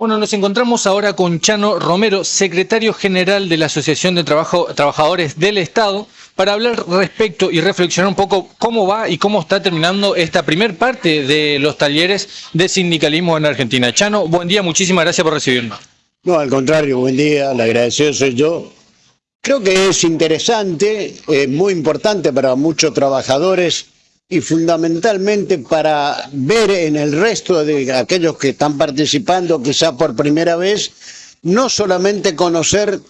Bueno, nos encontramos ahora con Chano Romero, secretario general de la Asociación de Trabajo, Trabajadores del Estado, para hablar respecto y reflexionar un poco cómo va y cómo está terminando esta primer parte de los talleres de sindicalismo en Argentina. Chano, buen día, muchísimas gracias por recibirnos. No, al contrario, buen día, le agradecido soy yo. Creo que es interesante, es muy importante para muchos trabajadores y fundamentalmente para ver en el resto de aquellos que están participando quizá por primera vez, no solamente conocer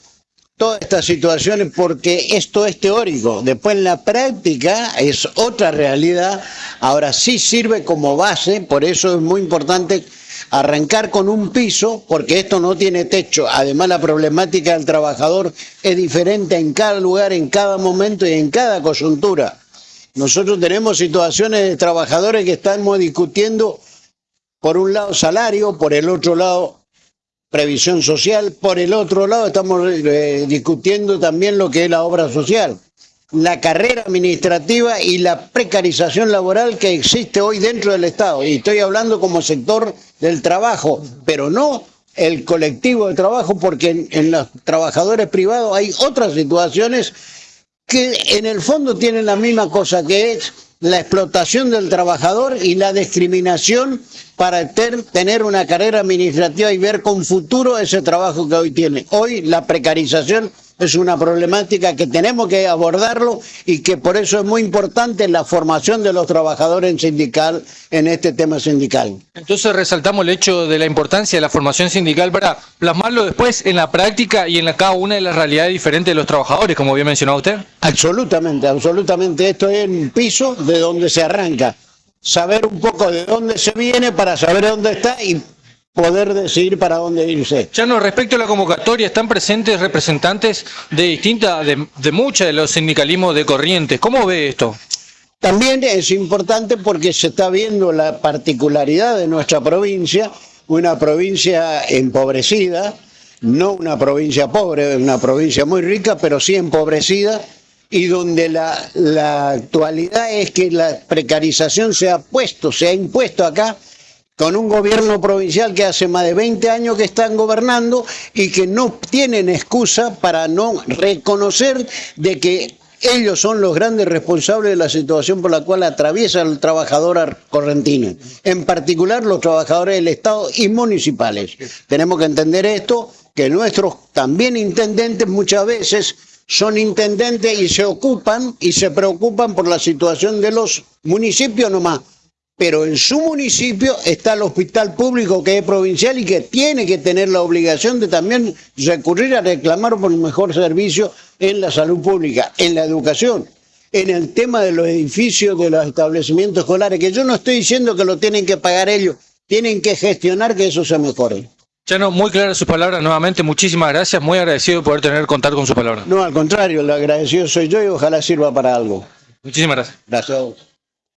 todas estas situaciones porque esto es teórico, después en la práctica es otra realidad, ahora sí sirve como base, por eso es muy importante arrancar con un piso, porque esto no tiene techo, además la problemática del trabajador es diferente en cada lugar, en cada momento y en cada coyuntura. Nosotros tenemos situaciones de trabajadores que estamos discutiendo, por un lado salario, por el otro lado previsión social, por el otro lado estamos eh, discutiendo también lo que es la obra social, la carrera administrativa y la precarización laboral que existe hoy dentro del Estado. Y estoy hablando como sector del trabajo, pero no el colectivo de trabajo, porque en los trabajadores privados hay otras situaciones que en el fondo tienen la misma cosa que es la explotación del trabajador y la discriminación para tener una carrera administrativa y ver con futuro ese trabajo que hoy tiene. Hoy la precarización es una problemática que tenemos que abordarlo y que por eso es muy importante la formación de los trabajadores en sindical en este tema sindical. Entonces resaltamos el hecho de la importancia de la formación sindical para plasmarlo después en la práctica y en la, cada una de las realidades diferentes de los trabajadores, como bien mencionado usted. Absolutamente, absolutamente. Esto es un piso de donde se arranca. Saber un poco de dónde se viene para saber dónde está y poder decidir para dónde irse. Chano, respecto a la convocatoria, están presentes representantes de distintas, de, de muchas de los sindicalismos de Corrientes. ¿Cómo ve esto? También es importante porque se está viendo la particularidad de nuestra provincia, una provincia empobrecida, no una provincia pobre, una provincia muy rica, pero sí empobrecida, y donde la, la actualidad es que la precarización se ha puesto, se ha impuesto acá con un gobierno provincial que hace más de 20 años que están gobernando y que no tienen excusa para no reconocer de que ellos son los grandes responsables de la situación por la cual atraviesa el trabajador correntino, en particular los trabajadores del Estado y municipales. Tenemos que entender esto, que nuestros también intendentes muchas veces son intendentes y se ocupan y se preocupan por la situación de los municipios nomás, pero en su municipio está el hospital público que es provincial y que tiene que tener la obligación de también recurrir a reclamar por un mejor servicio en la salud pública, en la educación, en el tema de los edificios de los establecimientos escolares, que yo no estoy diciendo que lo tienen que pagar ellos, tienen que gestionar que eso se mejore. Chano, muy claras sus palabras nuevamente, muchísimas gracias, muy agradecido de poder tener contacto con su palabra. No, al contrario, lo agradecido soy yo y ojalá sirva para algo. Muchísimas gracias. Gracias.